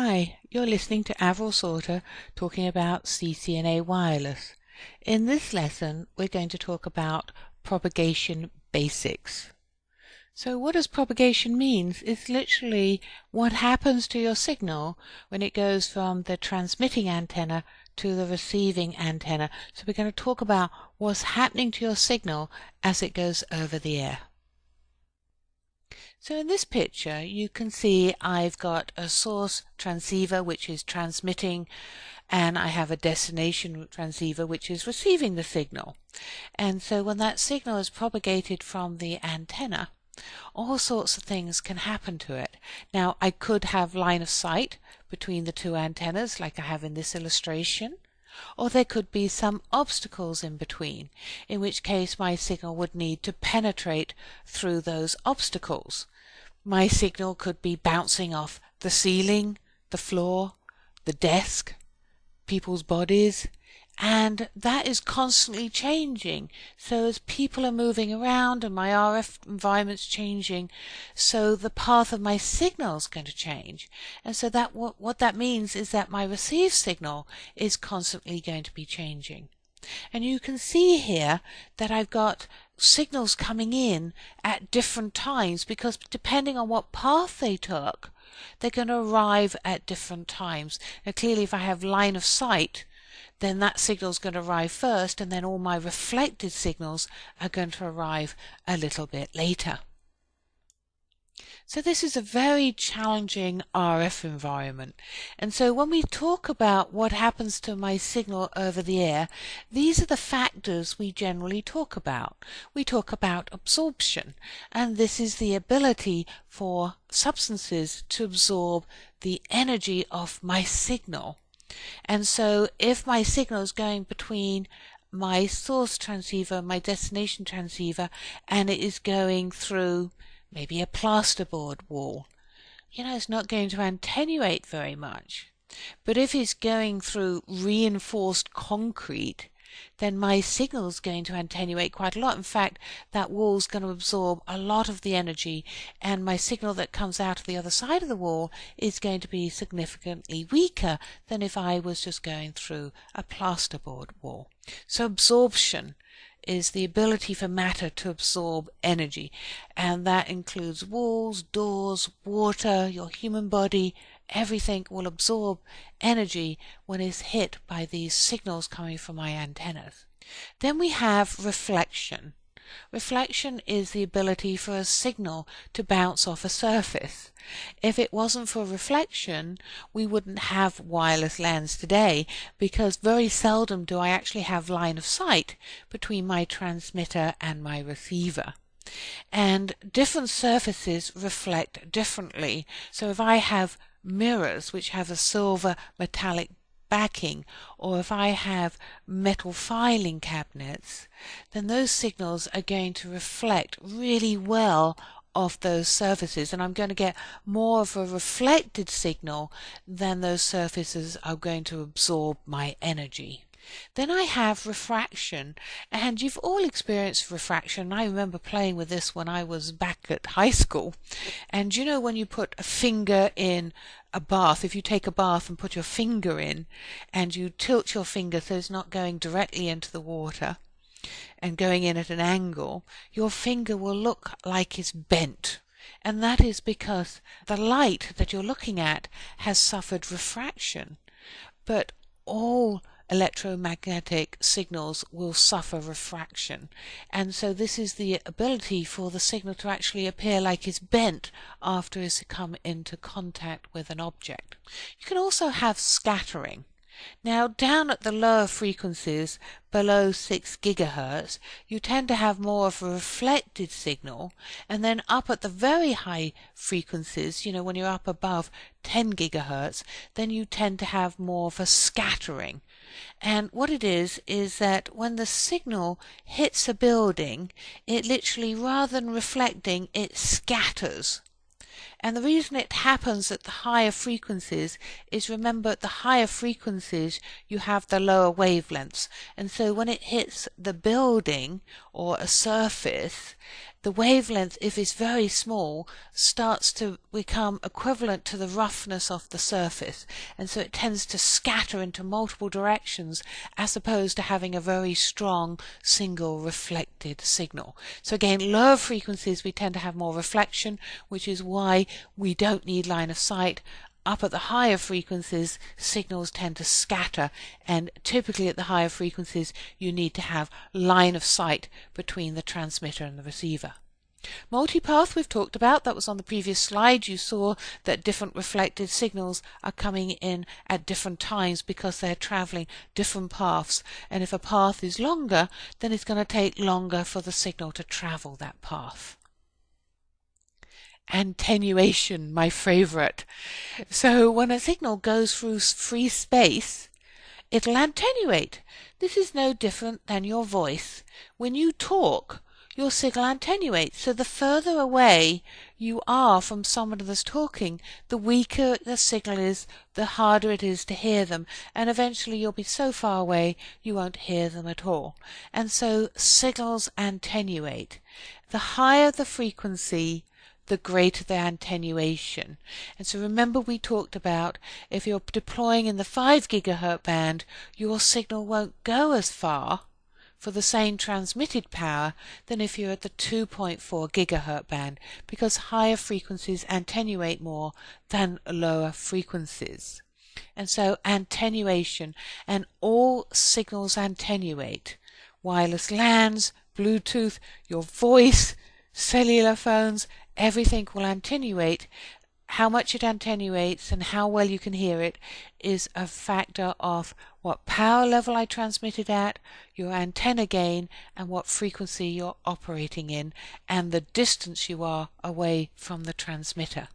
Hi, you're listening to Avril Salter talking about CCNA Wireless. In this lesson, we're going to talk about propagation basics. So what does propagation mean? It's literally what happens to your signal when it goes from the transmitting antenna to the receiving antenna. So we're going to talk about what's happening to your signal as it goes over the air. So in this picture you can see I've got a source transceiver which is transmitting and I have a destination transceiver which is receiving the signal. And so when that signal is propagated from the antenna all sorts of things can happen to it. Now I could have line of sight between the two antennas like I have in this illustration or there could be some obstacles in between, in which case my signal would need to penetrate through those obstacles. My signal could be bouncing off the ceiling, the floor, the desk, people's bodies, and that is constantly changing. So as people are moving around and my RF environment's changing, so the path of my signal is going to change. And so that what, what that means is that my received signal is constantly going to be changing. And you can see here that I've got signals coming in at different times because depending on what path they took, they're going to arrive at different times. Now clearly if I have line of sight, then that signal is going to arrive first and then all my reflected signals are going to arrive a little bit later. So this is a very challenging RF environment. And so when we talk about what happens to my signal over the air, these are the factors we generally talk about. We talk about absorption, and this is the ability for substances to absorb the energy of my signal. And so if my signal is going between my source transceiver, my destination transceiver, and it is going through maybe a plasterboard wall, you know, it's not going to attenuate very much. But if it's going through reinforced concrete, then my signal's going to attenuate quite a lot. In fact, that wall's going to absorb a lot of the energy, and my signal that comes out of the other side of the wall is going to be significantly weaker than if I was just going through a plasterboard wall. So absorption is the ability for matter to absorb energy, and that includes walls, doors, water, your human body, everything will absorb energy when it's hit by these signals coming from my antennas. Then we have reflection. Reflection is the ability for a signal to bounce off a surface. If it wasn't for reflection, we wouldn't have wireless LANs today because very seldom do I actually have line of sight between my transmitter and my receiver. And different surfaces reflect differently. So if I have mirrors which have a silver metallic backing or if I have metal filing cabinets, then those signals are going to reflect really well off those surfaces and I'm going to get more of a reflected signal than those surfaces are going to absorb my energy. Then I have refraction, and you've all experienced refraction. I remember playing with this when I was back at high school. And you know when you put a finger in a bath, if you take a bath and put your finger in, and you tilt your finger so it's not going directly into the water and going in at an angle, your finger will look like it's bent. And that is because the light that you're looking at has suffered refraction. But all electromagnetic signals will suffer refraction. And so this is the ability for the signal to actually appear like it's bent after it's come into contact with an object. You can also have scattering. Now down at the lower frequencies below 6 gigahertz you tend to have more of a reflected signal and then up at the very high frequencies you know when you're up above 10 gigahertz then you tend to have more of a scattering and what it is is that when the signal hits a building it literally rather than reflecting it scatters and the reason it happens at the higher frequencies is remember at the higher frequencies you have the lower wavelengths. And so when it hits the building or a surface, the wavelength, if it's very small, starts to become equivalent to the roughness of the surface. And so it tends to scatter into multiple directions as opposed to having a very strong single reflected signal. So again, lower frequencies we tend to have more reflection, which is why we don't need line of sight up at the higher frequencies, signals tend to scatter, and typically at the higher frequencies, you need to have line of sight between the transmitter and the receiver. Multipath we've talked about, that was on the previous slide. You saw that different reflected signals are coming in at different times because they're traveling different paths. And if a path is longer, then it's going to take longer for the signal to travel that path attenuation, my favorite. So when a signal goes through free space, it'll attenuate. This is no different than your voice. When you talk, your signal attenuates. So the further away you are from someone that's talking, the weaker the signal is, the harder it is to hear them. And eventually you'll be so far away you won't hear them at all. And so signals attenuate. The higher the frequency, the greater the attenuation. And so remember we talked about if you're deploying in the 5 gigahertz band, your signal won't go as far for the same transmitted power than if you're at the 2.4 gigahertz band because higher frequencies attenuate more than lower frequencies. And so attenuation and all signals attenuate. Wireless LANs, Bluetooth, your voice, cellular phones, everything will attenuate. How much it attenuates and how well you can hear it is a factor of what power level I transmitted at, your antenna gain, and what frequency you're operating in, and the distance you are away from the transmitter.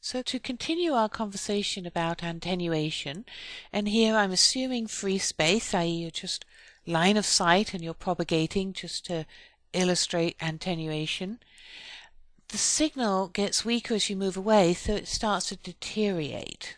So to continue our conversation about attenuation, and here I'm assuming free space, i.e. just line of sight and you're propagating just to illustrate attenuation the signal gets weaker as you move away, so it starts to deteriorate.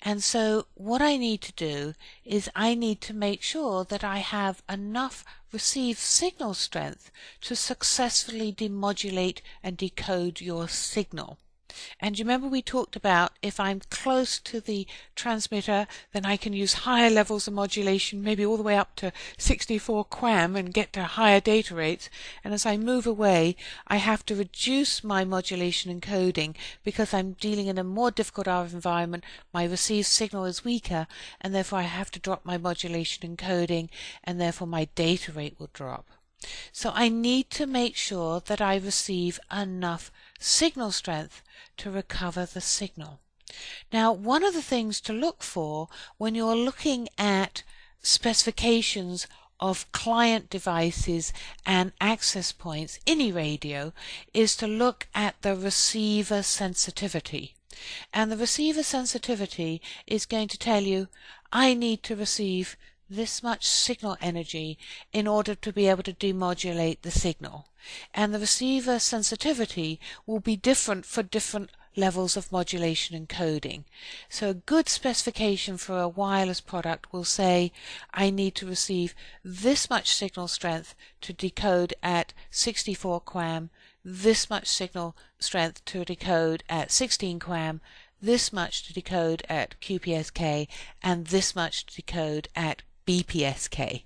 And so what I need to do is I need to make sure that I have enough received signal strength to successfully demodulate and decode your signal. And you remember we talked about if I'm close to the transmitter, then I can use higher levels of modulation, maybe all the way up to 64 QAM and get to higher data rates. And as I move away, I have to reduce my modulation encoding because I'm dealing in a more difficult RF environment. My received signal is weaker, and therefore I have to drop my modulation encoding, and therefore my data rate will drop. So I need to make sure that I receive enough signal strength to recover the signal. Now, one of the things to look for when you're looking at specifications of client devices and access points, any radio, is to look at the receiver sensitivity. And the receiver sensitivity is going to tell you, I need to receive this much signal energy in order to be able to demodulate the signal. And the receiver sensitivity will be different for different levels of modulation and coding. So a good specification for a wireless product will say, I need to receive this much signal strength to decode at 64 QAM, this much signal strength to decode at 16 QAM, this much to decode at QPSK, and this much to decode at BPSK.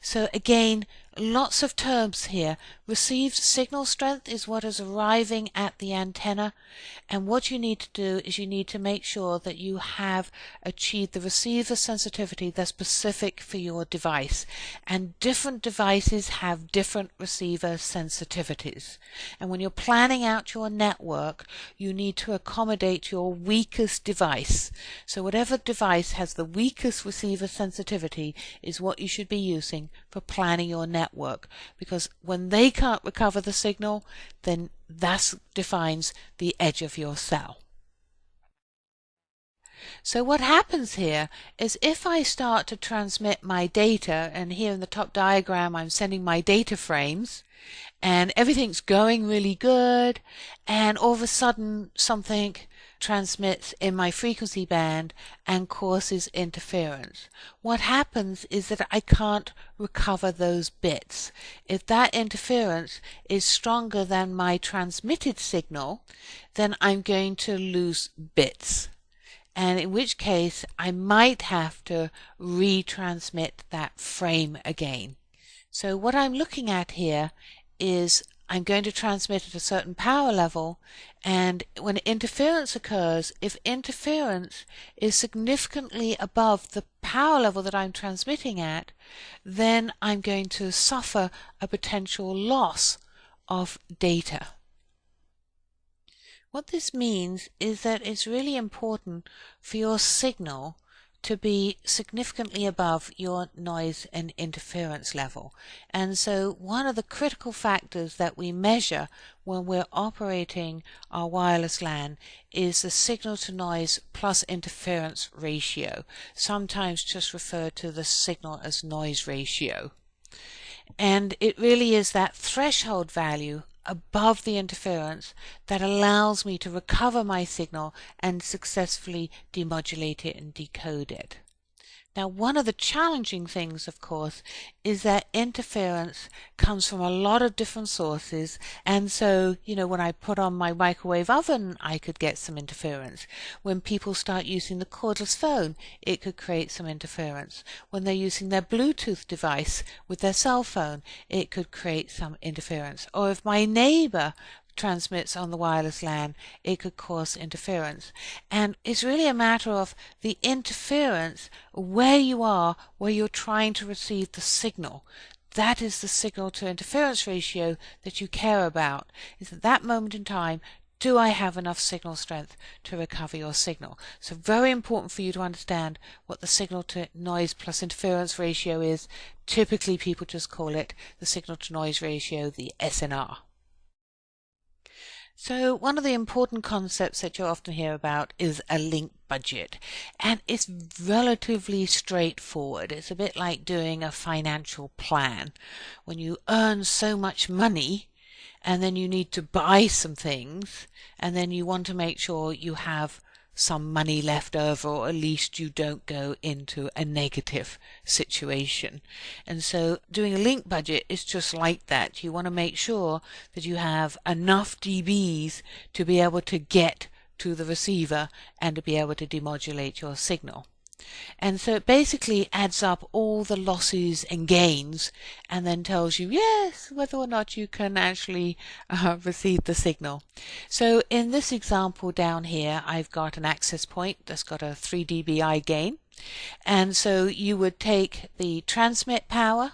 So again, lots of terms here. Received signal strength is what is arriving at the antenna and what you need to do is you need to make sure that you have achieved the receiver sensitivity that's specific for your device. And different devices have different receiver sensitivities. And when you're planning out your network you need to accommodate your weakest device. So whatever device has the weakest receiver sensitivity is what you should be using for planning your network because when they can't recover the signal, then that defines the edge of your cell. So what happens here is if I start to transmit my data, and here in the top diagram I'm sending my data frames, and everything's going really good, and all of a sudden something transmits in my frequency band and causes interference. What happens is that I can't recover those bits. If that interference is stronger than my transmitted signal, then I'm going to lose bits. And in which case I might have to retransmit that frame again. So what I'm looking at here is I'm going to transmit at a certain power level and when interference occurs, if interference is significantly above the power level that I'm transmitting at, then I'm going to suffer a potential loss of data. What this means is that it's really important for your signal to be significantly above your noise and interference level. And so one of the critical factors that we measure when we're operating our wireless LAN is the signal to noise plus interference ratio, sometimes just referred to the signal as noise ratio. And it really is that threshold value above the interference that allows me to recover my signal and successfully demodulate it and decode it. Now, one of the challenging things, of course, is that interference comes from a lot of different sources. And so, you know, when I put on my microwave oven, I could get some interference. When people start using the cordless phone, it could create some interference. When they're using their Bluetooth device with their cell phone, it could create some interference. Or if my neighbor transmits on the wireless LAN, it could cause interference. And it's really a matter of the interference where you are, where you're trying to receive the signal. That is the signal to interference ratio that you care about. Is at that moment in time, do I have enough signal strength to recover your signal? So very important for you to understand what the signal to noise plus interference ratio is. Typically people just call it the signal to noise ratio, the SNR. So one of the important concepts that you often hear about is a link budget and it's relatively straightforward. It's a bit like doing a financial plan. When you earn so much money and then you need to buy some things and then you want to make sure you have some money left over or at least you don't go into a negative situation. And so doing a link budget is just like that. You want to make sure that you have enough dBs to be able to get to the receiver and to be able to demodulate your signal. And so it basically adds up all the losses and gains and then tells you, yes, whether or not you can actually uh, receive the signal. So in this example down here, I've got an access point that's got a 3 dBi gain. And so you would take the transmit power,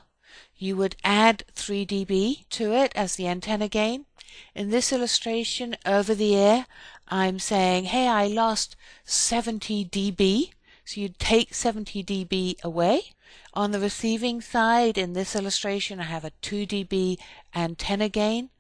you would add 3 dB to it as the antenna gain. In this illustration over the air, I'm saying, hey, I lost 70 dB so you take 70 dB away. On the receiving side, in this illustration, I have a 2 dB antenna gain.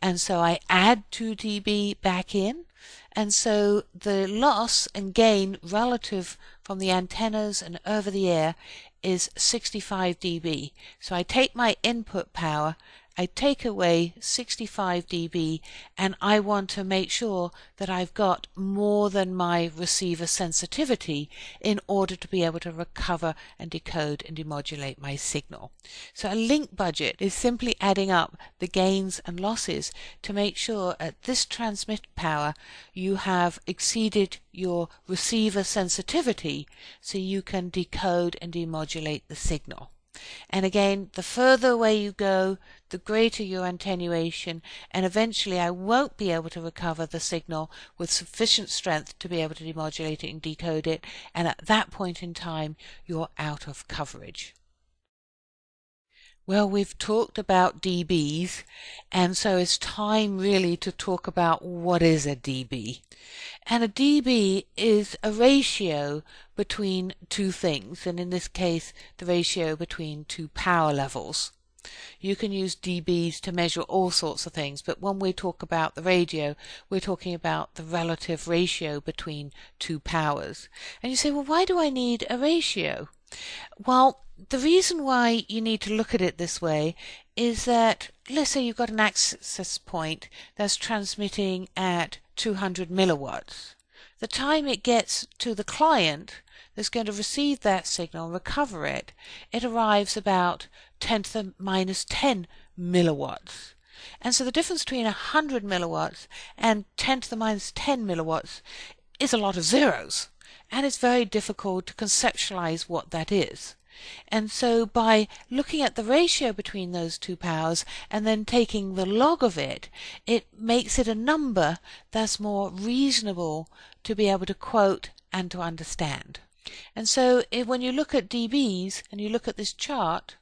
And so I add 2 dB back in. And so the loss and gain relative from the antennas and over the air is 65 dB. So I take my input power I take away 65 dB and I want to make sure that I've got more than my receiver sensitivity in order to be able to recover and decode and demodulate my signal. So a link budget is simply adding up the gains and losses to make sure at this transmit power you have exceeded your receiver sensitivity so you can decode and demodulate the signal. And again, the further away you go, the greater your attenuation, and eventually I won't be able to recover the signal with sufficient strength to be able to demodulate it and decode it, and at that point in time, you're out of coverage. Well, we've talked about dBs, and so it's time really to talk about what is a dB. And a dB is a ratio between two things, and in this case, the ratio between two power levels. You can use dBs to measure all sorts of things, but when we talk about the radio, we're talking about the relative ratio between two powers. And you say, well, why do I need a ratio? Well, the reason why you need to look at it this way is that let's say you've got an access point that's transmitting at 200 milliwatts. the time it gets to the client that's going to receive that signal and recover it, it arrives about 10 to the minus 10 milliwatts. And so the difference between 100 milliwatts and 10 to the minus 10 milliwatts is a lot of zeros. And it's very difficult to conceptualize what that is. And so by looking at the ratio between those two powers and then taking the log of it, it makes it a number that's more reasonable to be able to quote and to understand. And so if, when you look at dBs and you look at this chart,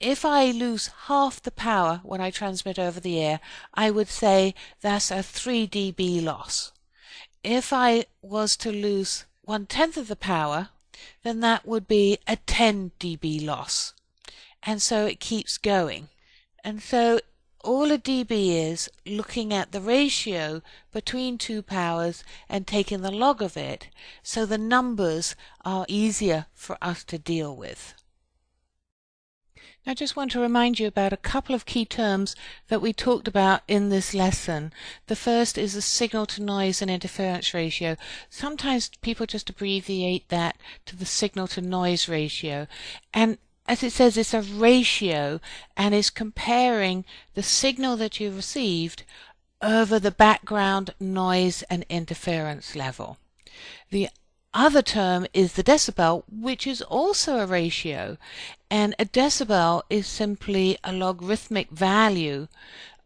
if I lose half the power when I transmit over the air, I would say that's a 3 dB loss. If I was to lose one tenth of the power, then that would be a 10 dB loss. And so it keeps going. And so all a dB is looking at the ratio between two powers and taking the log of it, so the numbers are easier for us to deal with. I just want to remind you about a couple of key terms that we talked about in this lesson. The first is the signal to noise and interference ratio. Sometimes people just abbreviate that to the signal to noise ratio. And as it says, it's a ratio and is comparing the signal that you received over the background noise and interference level. The other term is the decibel, which is also a ratio. And a decibel is simply a logarithmic value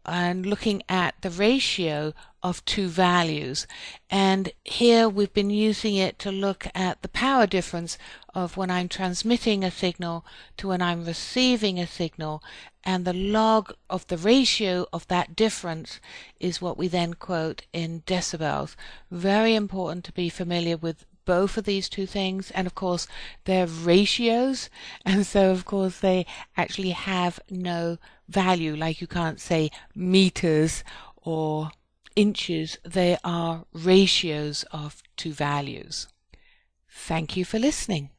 and looking at the ratio of two values. And here we've been using it to look at the power difference of when I'm transmitting a signal to when I'm receiving a signal. And the log of the ratio of that difference is what we then quote in decibels. Very important to be familiar with both of these two things and of course they're ratios and so of course they actually have no value like you can't say meters or inches they are ratios of two values. Thank you for listening.